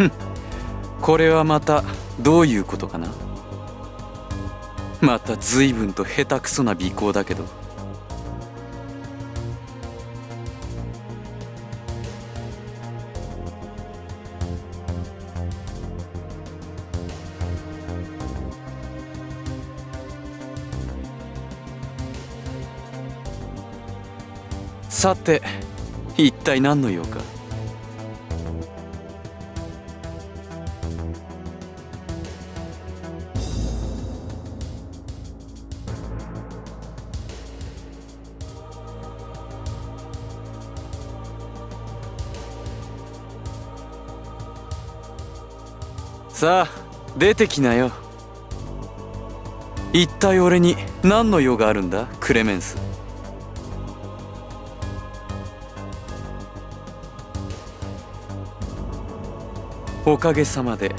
これはまたどういうことかな？また随分と下手くそな尾行だけど。さて一体何の用か？さあ出てきなよ。一体俺に何の用があるんだクレメンス。おかげさまで。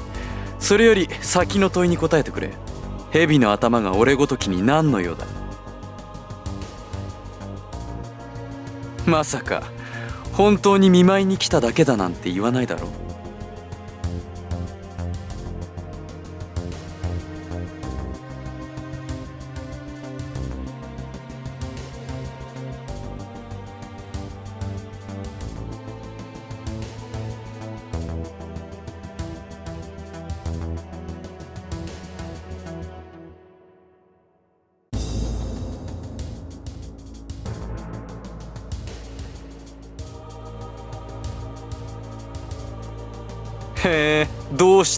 それより先の問いに答えてくれ。蛇の頭が俺ごときに何の用だ。まさか本当に見舞いに来ただけだなんて言わないだろう。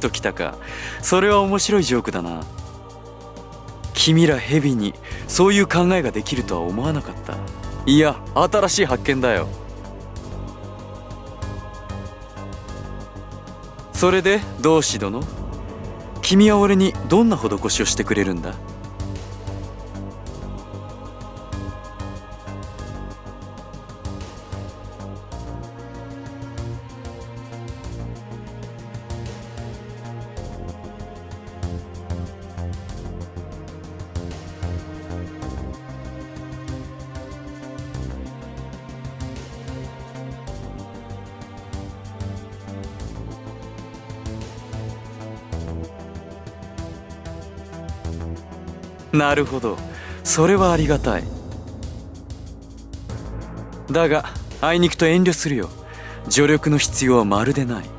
人来たか。それは面白いジョークだな。君らヘビにそういう考えができるとは思わなかった。いや新しい発見だよ。それで同志殿君は俺にどんな施しをしてくれるんだ？なるほど。それはありがたい。だがあいにくと遠慮するよ。助力の必要はまるでない。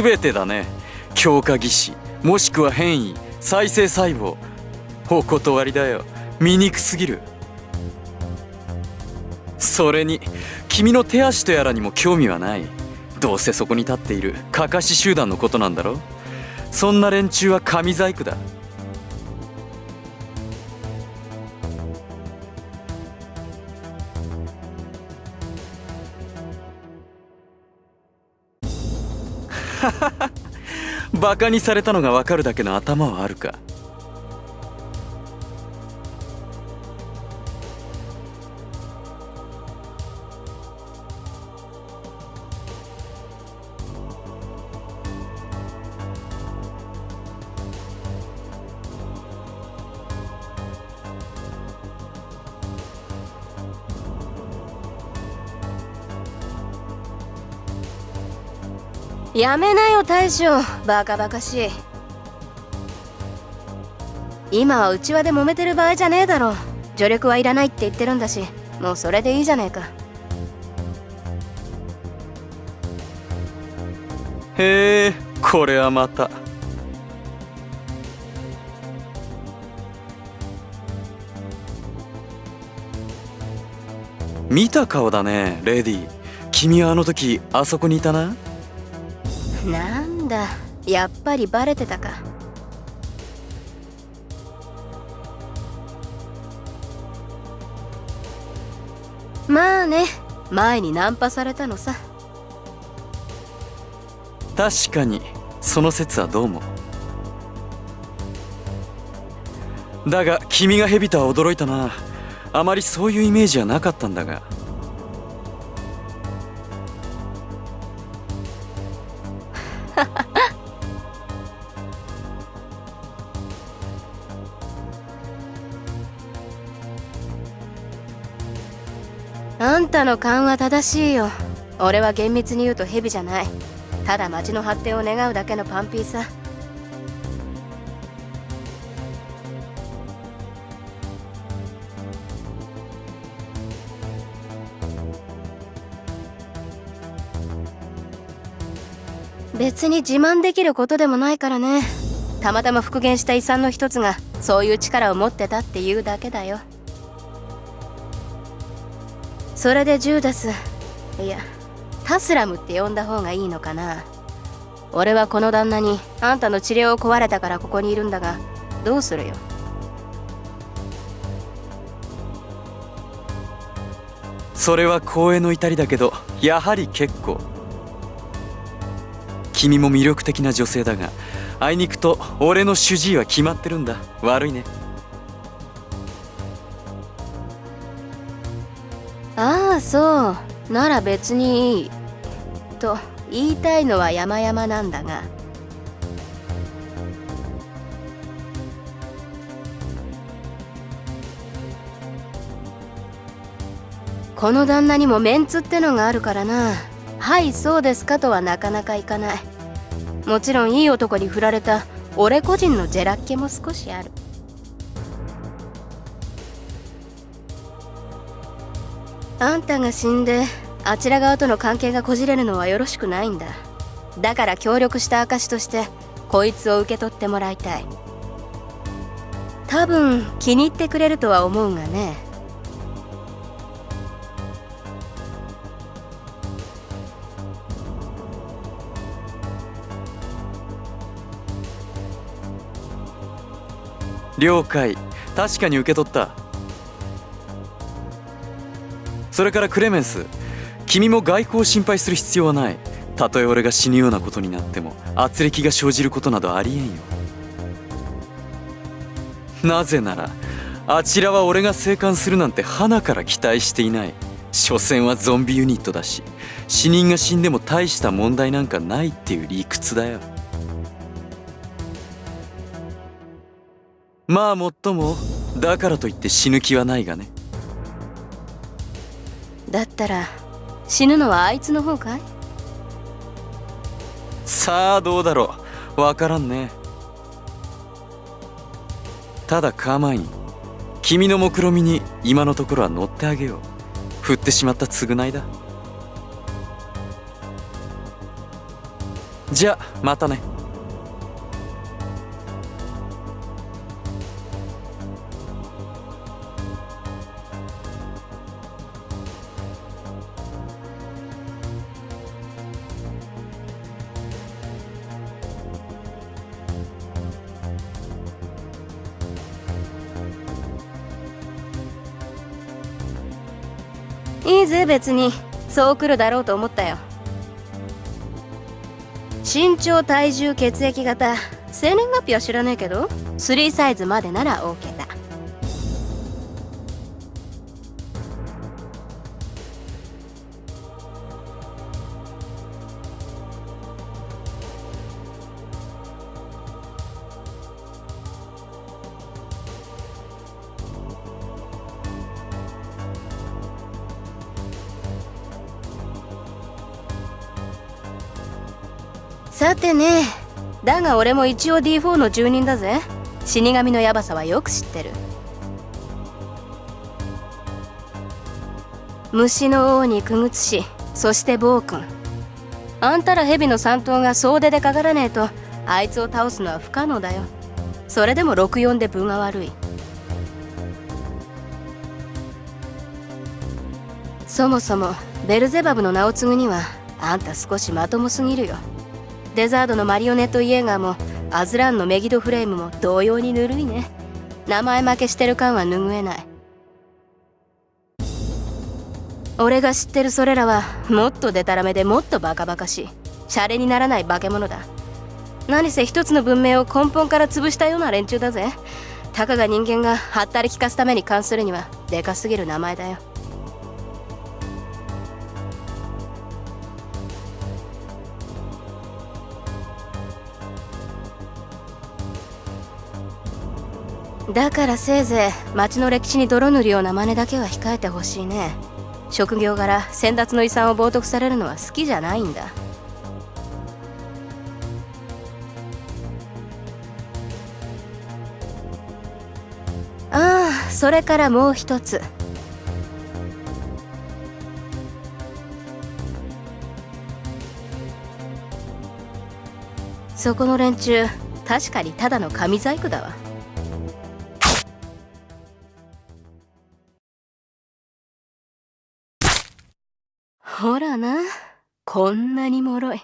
全てだね。強化技師もしくは変異再生細胞。お断りだよ。醜すぎる。それに君の手足とやらにも興味はない。どうせそこに立っているかかし集団のことなんだろそんな連中は神細工だ。バカにされたのがわかるだけの頭はあるか。やめなよ大将。バカバカしい。今は内輪で揉めてる場合じゃねえだろ。助力はいらないって言ってるんだし。もうそれでいいじゃねえか。へえこれはまた。見た顔だねレディ君はあの時あそこにいたな。なんだ。やっぱりバレてたか。まあね。前にナンパされたのさ。確かにその説はどうも。だが君がヘビとは驚いたな。あまりそういうイメージはなかったんだが。の勘は正しいよ。俺は厳密に言うとヘビじゃない。ただ町の発展を願うだけのパンピーさ。別に自慢できることでもないからね。たまたま復元した遺産の一つがそういう力を持ってたっていうだけだよ。それでジューダスいやタスラムって呼んだ方がいいのかな。俺はこの旦那にあんたの治療を壊れたからここにいるんだがどうするよ。それは光栄の至りだけどやはり結構。君も魅力的な女性だがあいにくと俺の主治医は決まってるんだ。悪いね。あそう。なら別にいい。と言いたいのは山々なんだが。この旦那にもメンツってのがあるからな。はいそうですかとはなかなかいかない。もちろんいい男に振られた俺個人のジェラッケも少しある。あんたが死んであちら側との関係がこじれるのはよろしくないんだ。だから協力した証としてこいつを受け取ってもらいたい。多分気に入ってくれるとは思うがね。了解。確かに受け取った。それからクレメンス。君も外交を心配する必要はない。たとえ俺が死ぬようなことになっても圧力が生じることなどありえんよ。なぜならあちらは俺が生還するなんて花から期待していない。所詮はゾンビユニットだし死人が死んでも大した問題なんかないっていう理屈だよ。まあもっともだからといって死ぬ気はないがね。だったら死ぬのはあいつの方かい？さあどうだろう。わからんね。ただカーマイン君の目論見みに今のところは乗ってあげよう。振ってしまった償いだ。じゃあまたね。別にそう来るだろうと思ったよ。身長体重血液型生年月日は知らねえけど3サイズまでなら OK だ俺も一応 D4 の住人だぜ。死神のヤバさはよく知ってる。虫の王にくぐつしそして暴君。あんたら蛇の三頭が総出でかからねえとあいつを倒すのは不可能だよ。それでも64で分が悪い。そもそもベルゼバブの名を継ぐにはあんた少しまともすぎるよ。デザードのマリオネットイエーガーもアズランのメギドフレームも同様にぬるいね。名前負けしてる感は拭えない。俺が知ってるそれらはもっとデタラメでもっとバカバカしい。シャレにならない化け物だ。何せ一つの文明を根本から潰したような連中だぜ。たかが人間がはったり聞かすために関するにはでかすぎる名前だよ。だからせいぜい町の歴史に泥塗るような真似だけは控えてほしいね。職業柄先達の遺産を冒涜されるのは好きじゃないんだ。ああそれからもう一つ。そこの連中確かにただの紙細工だわ。こんなに脆い。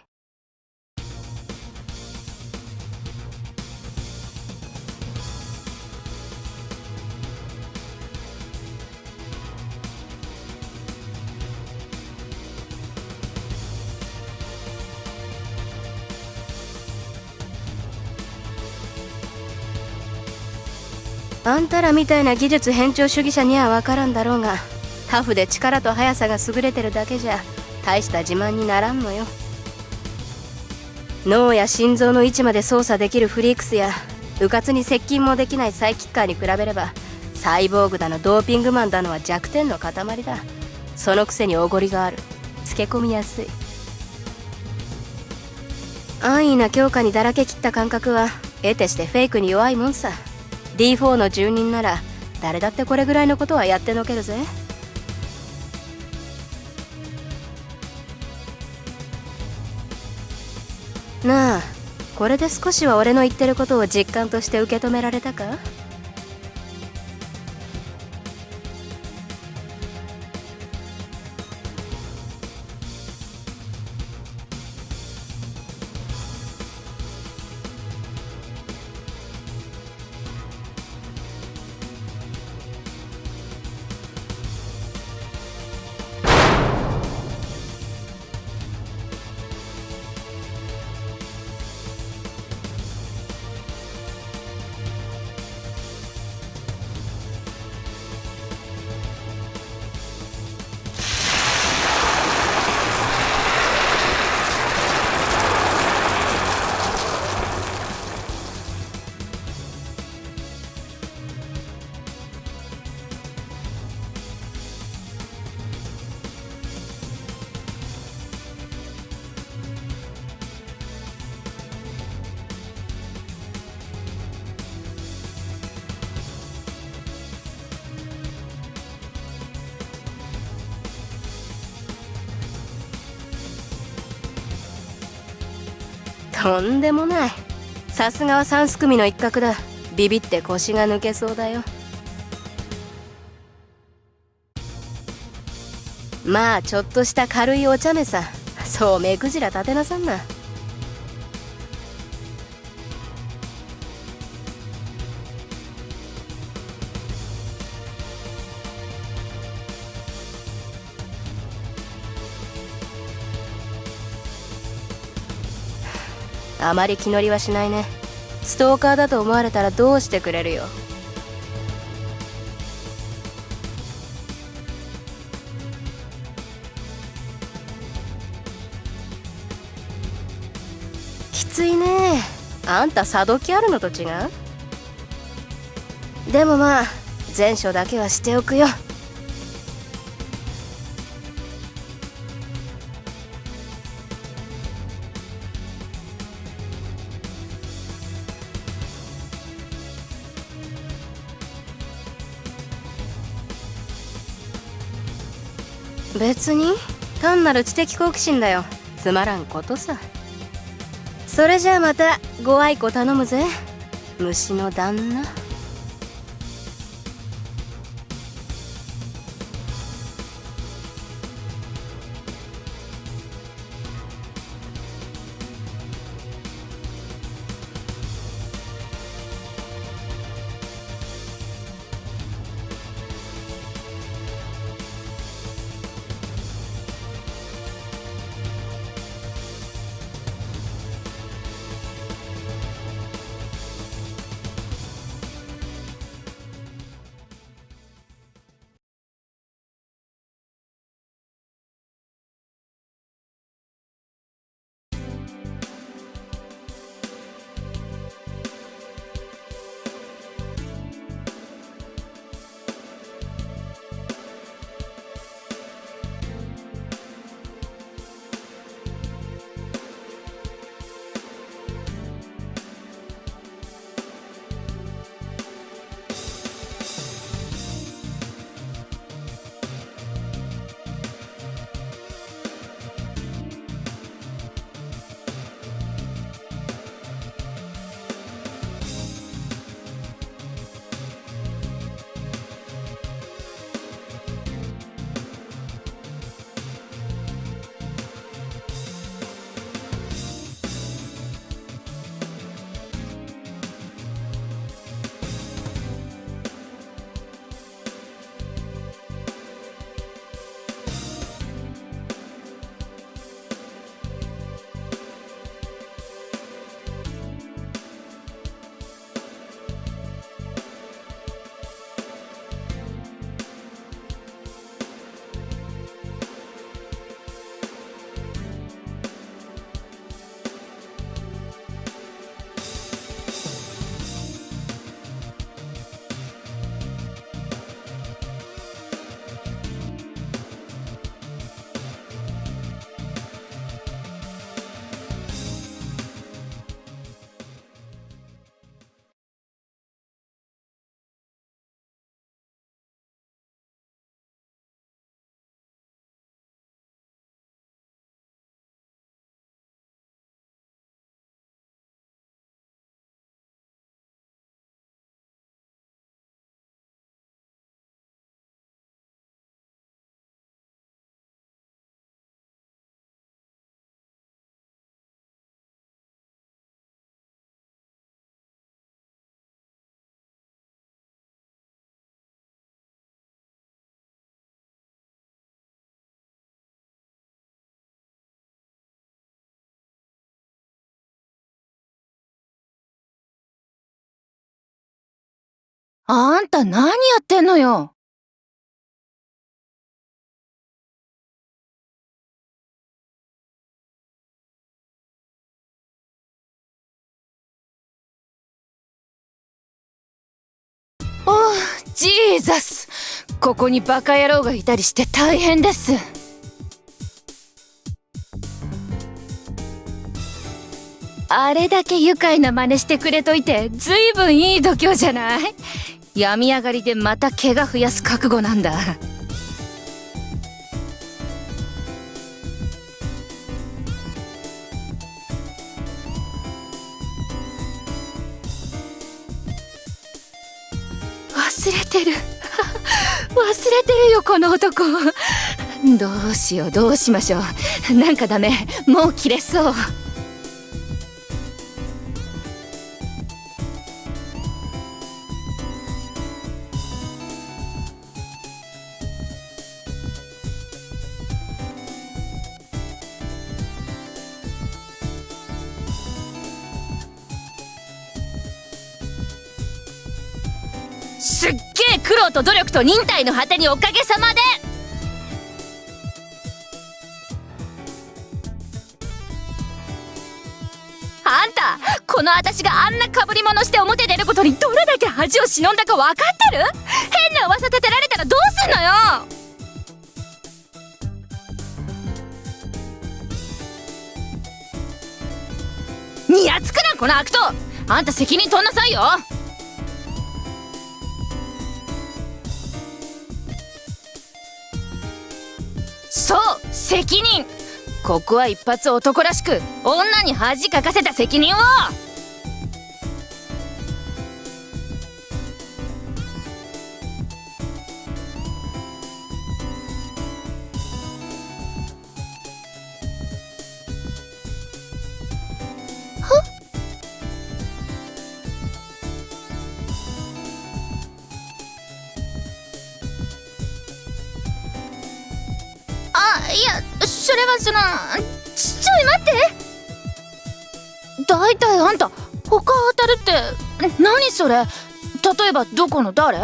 あんたらみたいな技術偏重主義者には分からんだろうがタフで力と速さが優れてるだけじゃ大した自慢にならんのよ。脳や心臓の位置まで操作できるフリークスや迂闊に接近もできないサイキッカーに比べればサイボーグだのドーピングマンだのは弱点の塊だ。そのくせにおごりがある。つけ込みやすい。安易な強化にだらけきった感覚は得てしてフェイクに弱いもんさ。D4 の住人なら誰だってこれぐらいのことはやってのけるぜ。これで少しは俺の言ってることを実感として受け止められたか？とんでもない。さすがは三すくみの一角だ。ビビって腰が抜けそうだよ。まあちょっとした軽いお茶目さ。そう目くじら立てなさんな。あまり気乗りはしないね。ストーカーだと思われたらどうしてくれるよ。きついね。あんた佐時あるのと違う？でもまあ前処だけはしておくよ。別に？単なる知的好奇心だよ。つまらんことさ。それじゃあまたご愛顧頼むぜ。虫の旦那。あんた何やってんのよ。おうジーザス。ここにバカ野郎がいたりして大変です。あれだけ愉快な真似してくれといてずいぶんいい度胸じゃない？病み上がりでまた怪我増やす覚悟なんだ。忘れてる。忘れてるよこの男。どうしようどうしましょう。なんかダメ。もう切れそう。と努力と忍耐の果てにおかげさまで。あんたこの私があんな被り物して表出ることにどれだけ恥を忍んだか分かってる？変な噂立てられたらどうすんのよ？にやつくなこの悪党。あんた責任取んなさいよ。そう責任。ここは一発男らしく女に恥かかせた責任を。それはそのちちょい待って。大体あんた他当たるって何それ？例えばどこの誰？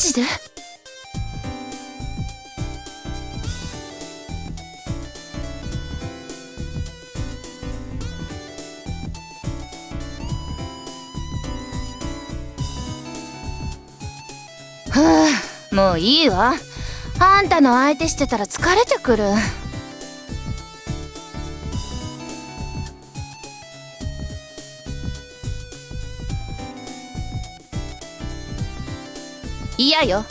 ジではあもういいわ。あんたの相手してたら疲れてくる。嫌よ。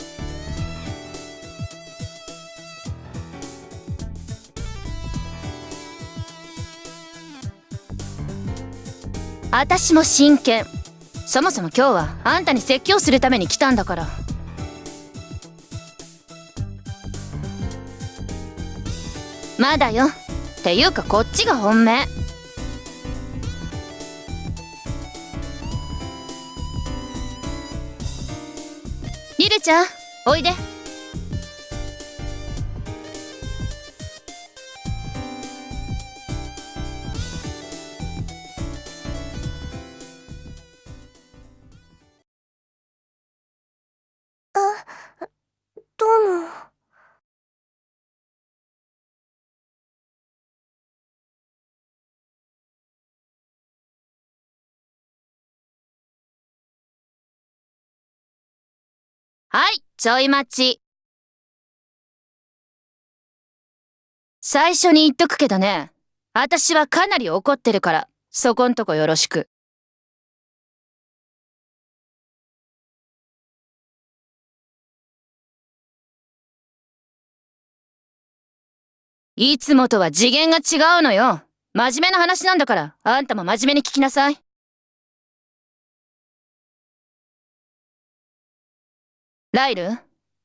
私も真剣そもそも今日はあんたに説教するために来たんだから。まだよ。っていうかこっちが本命。ちゃん。おいで。はい、ちょい待ち。最初に言っとくけどね、私はかなり怒ってるから、そこんとこよろしく。いつもとは次元が違うのよ。真面目な話なんだから、あんたも真面目に聞きなさい。ライル、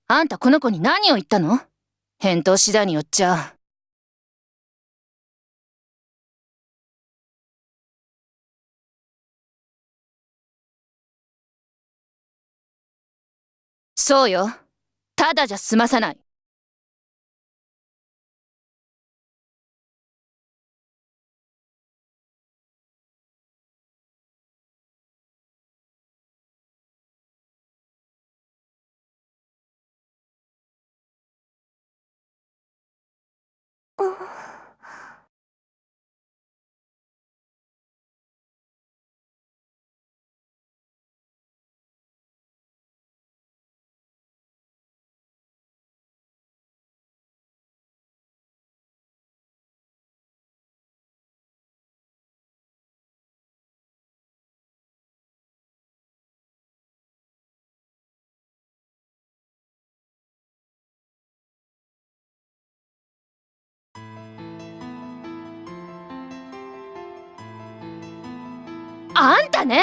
あんたこの子に何を言ったの？返答次第によっちゃ。そうよ。ただじゃ済まさない。あんたね。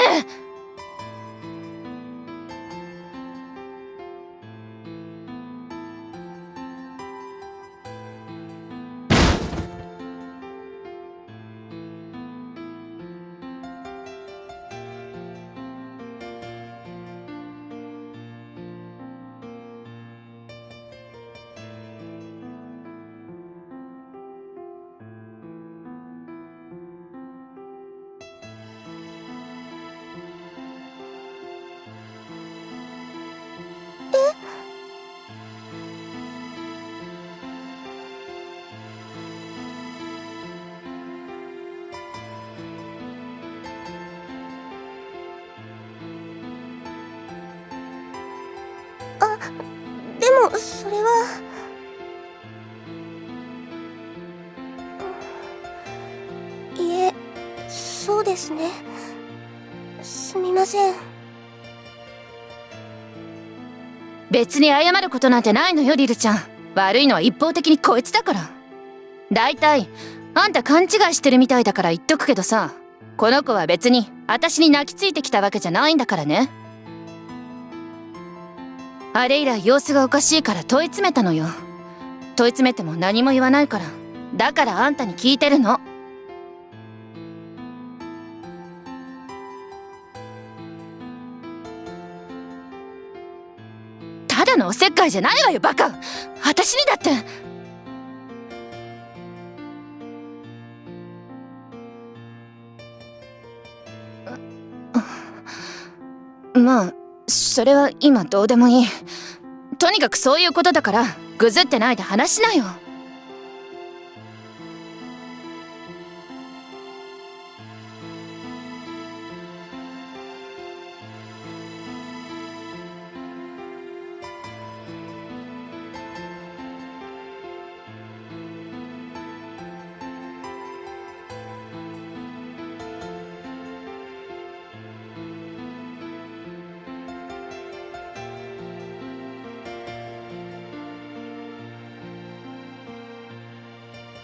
でもそれはいえそうですね。すみません。別に謝ることなんてないのよリルちゃん。悪いのは一方的にこいつだから。大体あんた勘違いしてるみたいだから言っとくけどさこの子は別に私に泣きついてきたわけじゃないんだからね。あれ以来様子がおかしいから問い詰めたのよ。問い詰めても何も言わないから。だからあんたに聞いてるの。ただのおせっかいじゃないわよバカ。私にだって。まあそれは今どうでもいい。とにかくそういうことだからぐずってないで話しなよ。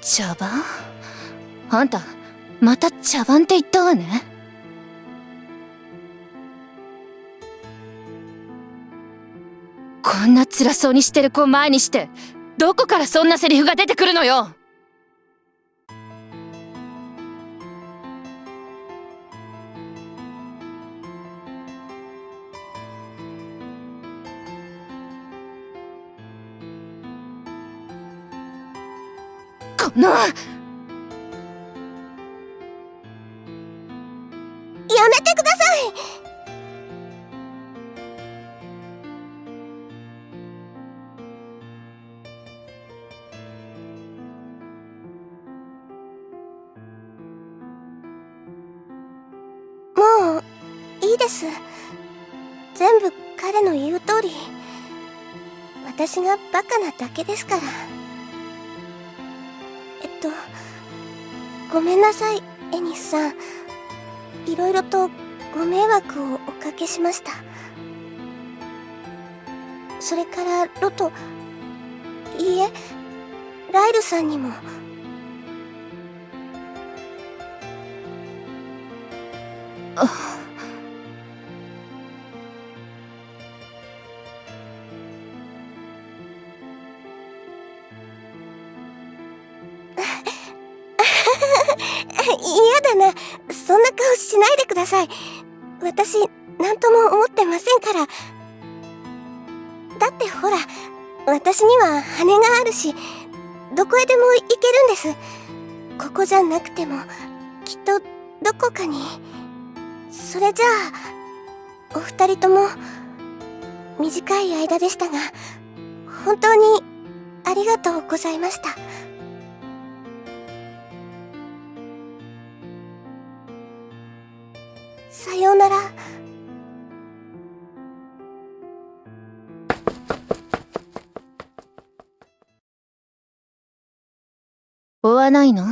茶番？あんたまた茶番って言ったわね。こんな辛そうにしてる子を前にしてどこからそんなセリフが出てくるのよ。このやめてください。もういいです。全部彼の言う通り。私がバカなだけですから。ごめんなさいエニスさん。いろいろとご迷惑をおかけしました。それからロトいいえライルさんにも。あ私何とも思ってませんから。だってほら私には羽があるしどこへでも行けるんです。ここじゃなくてもきっとどこかに。それじゃあお二人とも短い間でしたが本当にありがとうございました。さようなら追わないの？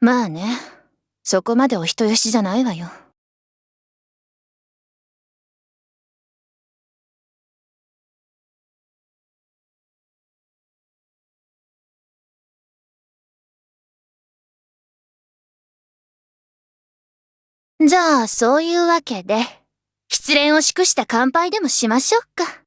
まあね。そこまでお人よしじゃないわよ。じゃあ、そういうわけで、失恋を祝した乾杯でもしましょうか。